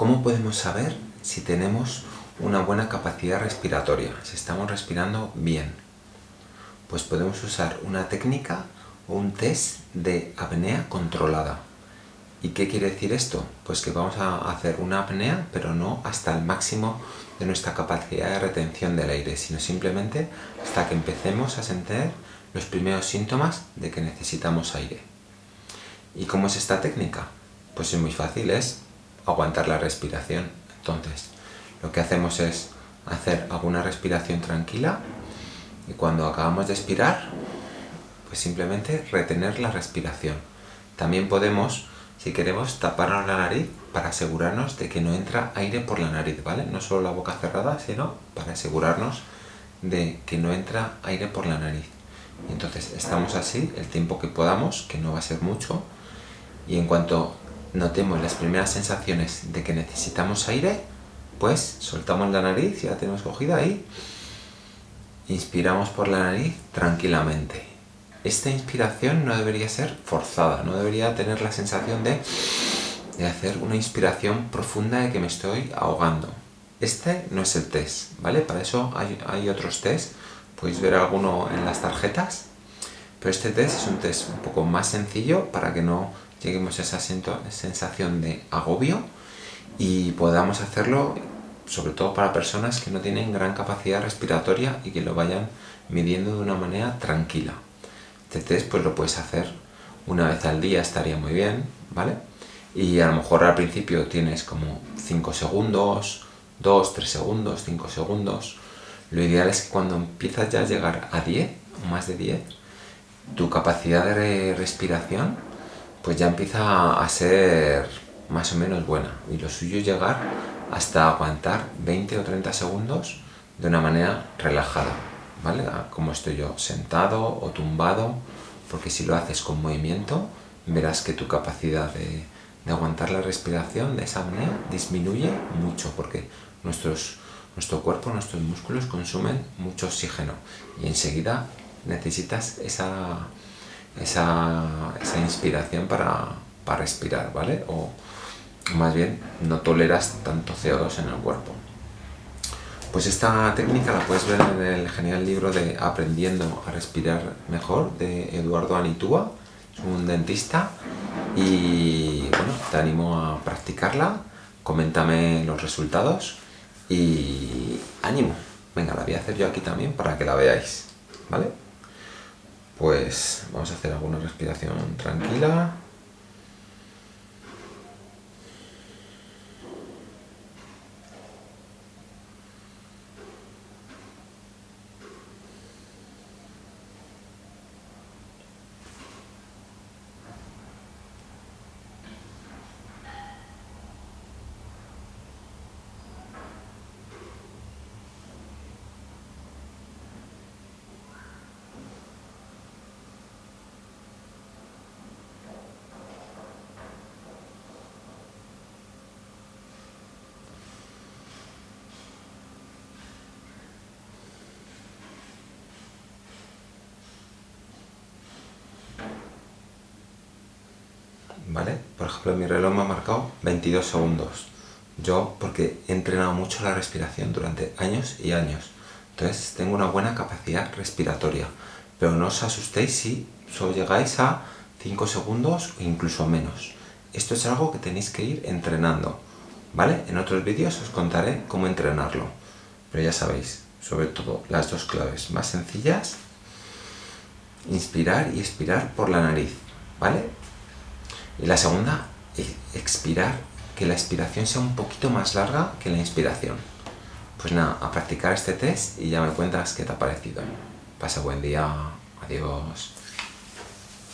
¿Cómo podemos saber si tenemos una buena capacidad respiratoria, si estamos respirando bien? Pues podemos usar una técnica o un test de apnea controlada. ¿Y qué quiere decir esto? Pues que vamos a hacer una apnea, pero no hasta el máximo de nuestra capacidad de retención del aire, sino simplemente hasta que empecemos a sentir los primeros síntomas de que necesitamos aire. ¿Y cómo es esta técnica? Pues es muy fácil, es aguantar la respiración. Entonces, lo que hacemos es hacer alguna respiración tranquila y cuando acabamos de expirar, pues simplemente retener la respiración. También podemos, si queremos, taparnos la nariz para asegurarnos de que no entra aire por la nariz, ¿vale? No solo la boca cerrada, sino para asegurarnos de que no entra aire por la nariz. Entonces estamos así el tiempo que podamos, que no va a ser mucho, y en cuanto notemos las primeras sensaciones de que necesitamos aire, pues soltamos la nariz, ya la tenemos cogida ahí, inspiramos por la nariz tranquilamente. Esta inspiración no debería ser forzada, no debería tener la sensación de, de hacer una inspiración profunda de que me estoy ahogando. Este no es el test, ¿vale? Para eso hay, hay otros test, podéis ver alguno en las tarjetas, pero este test es un test un poco más sencillo para que no lleguemos a esa sensación de agobio y podamos hacerlo sobre todo para personas que no tienen gran capacidad respiratoria y que lo vayan midiendo de una manera tranquila. Este pues lo puedes hacer una vez al día, estaría muy bien, ¿vale? Y a lo mejor al principio tienes como 5 segundos, 2, 3 segundos, 5 segundos. Lo ideal es que cuando empiezas ya a llegar a 10 o más de 10, tu capacidad de respiración pues ya empieza a ser más o menos buena. Y lo suyo es llegar hasta aguantar 20 o 30 segundos de una manera relajada, ¿vale? Como estoy yo, sentado o tumbado, porque si lo haces con movimiento, verás que tu capacidad de, aguantar la respiración de esa manera disminuye mucho, porque nuestros, nuestro cuerpo, nuestros músculos consumen mucho oxígeno y enseguida necesitas esa esa, inspiración para, respirar, ¿vale? O más bien no toleras tanto CO2 en el cuerpo. Pues esta técnica la puedes ver en el genial libro de Aprendiendo a respirar mejor de Eduardo Anitúa, es un dentista y bueno, te animo a practicarla, coméntame los resultados y ánimo. Venga, la voy a hacer yo aquí también para que la veáis, ¿vale? Pues vamos a hacer alguna respiración tranquila. ¿vale? Por ejemplo, mi reloj me ha marcado 22 segundos. Yo, porque he entrenado mucho la respiración durante años y años. Entonces, tengo una buena capacidad respiratoria. Pero no os asustéis si solo llegáis a 5 segundos o incluso menos. Esto es algo que tenéis que ir entrenando, ¿vale? En otros vídeos os contaré cómo entrenarlo. Pero ya sabéis, sobre todo las dos claves más sencillas, inspirar y expirar por la nariz, ¿vale? Y la segunda, expirar, que la expiración sea un poquito más larga que la inspiración. Pues nada, a practicar este test y ya me cuentas qué te ha parecido. Pasa buen día. Adiós.